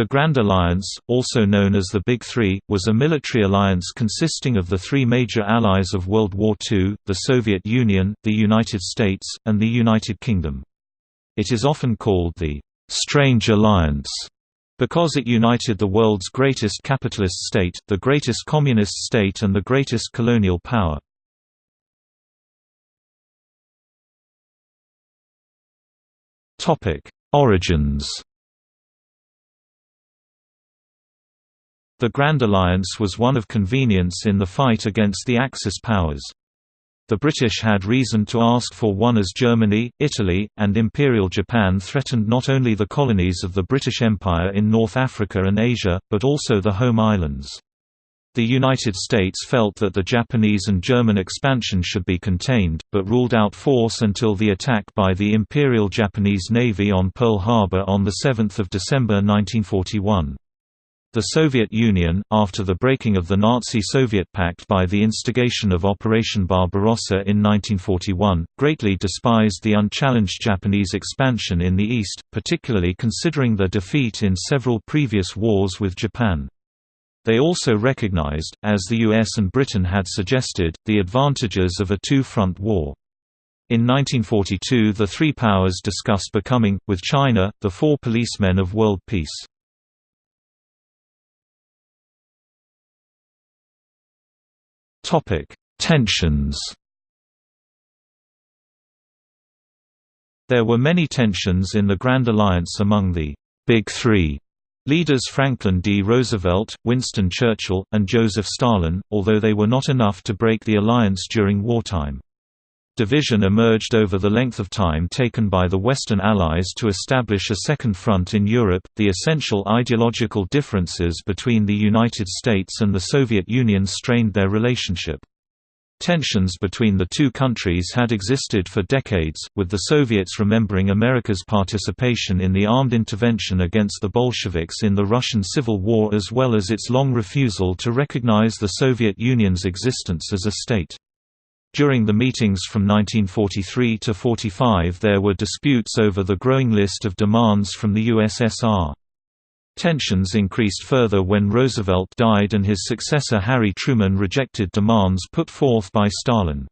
The Grand Alliance, also known as the Big Three, was a military alliance consisting of the three major allies of World War II, the Soviet Union, the United States, and the United Kingdom. It is often called the «strange alliance» because it united the world's greatest capitalist state, the greatest communist state and the greatest colonial power. Origins The Grand Alliance was one of convenience in the fight against the Axis powers. The British had reason to ask for one as Germany, Italy, and Imperial Japan threatened not only the colonies of the British Empire in North Africa and Asia, but also the home islands. The United States felt that the Japanese and German expansion should be contained, but ruled out force until the attack by the Imperial Japanese Navy on Pearl Harbor on 7 December 1941. The Soviet Union, after the breaking of the Nazi-Soviet pact by the instigation of Operation Barbarossa in 1941, greatly despised the unchallenged Japanese expansion in the East, particularly considering their defeat in several previous wars with Japan. They also recognized, as the US and Britain had suggested, the advantages of a two-front war. In 1942 the three powers discussed becoming, with China, the four policemen of world peace. Tensions. There were many tensions in the Grand Alliance among the Big Three leaders Franklin D. Roosevelt, Winston Churchill, and Joseph Stalin, although they were not enough to break the alliance during wartime. Division emerged over the length of time taken by the Western Allies to establish a second front in Europe. The essential ideological differences between the United States and the Soviet Union strained their relationship. Tensions between the two countries had existed for decades, with the Soviets remembering America's participation in the armed intervention against the Bolsheviks in the Russian Civil War as well as its long refusal to recognize the Soviet Union's existence as a state. During the meetings from 1943 to 45 there were disputes over the growing list of demands from the USSR. Tensions increased further when Roosevelt died and his successor Harry Truman rejected demands put forth by Stalin.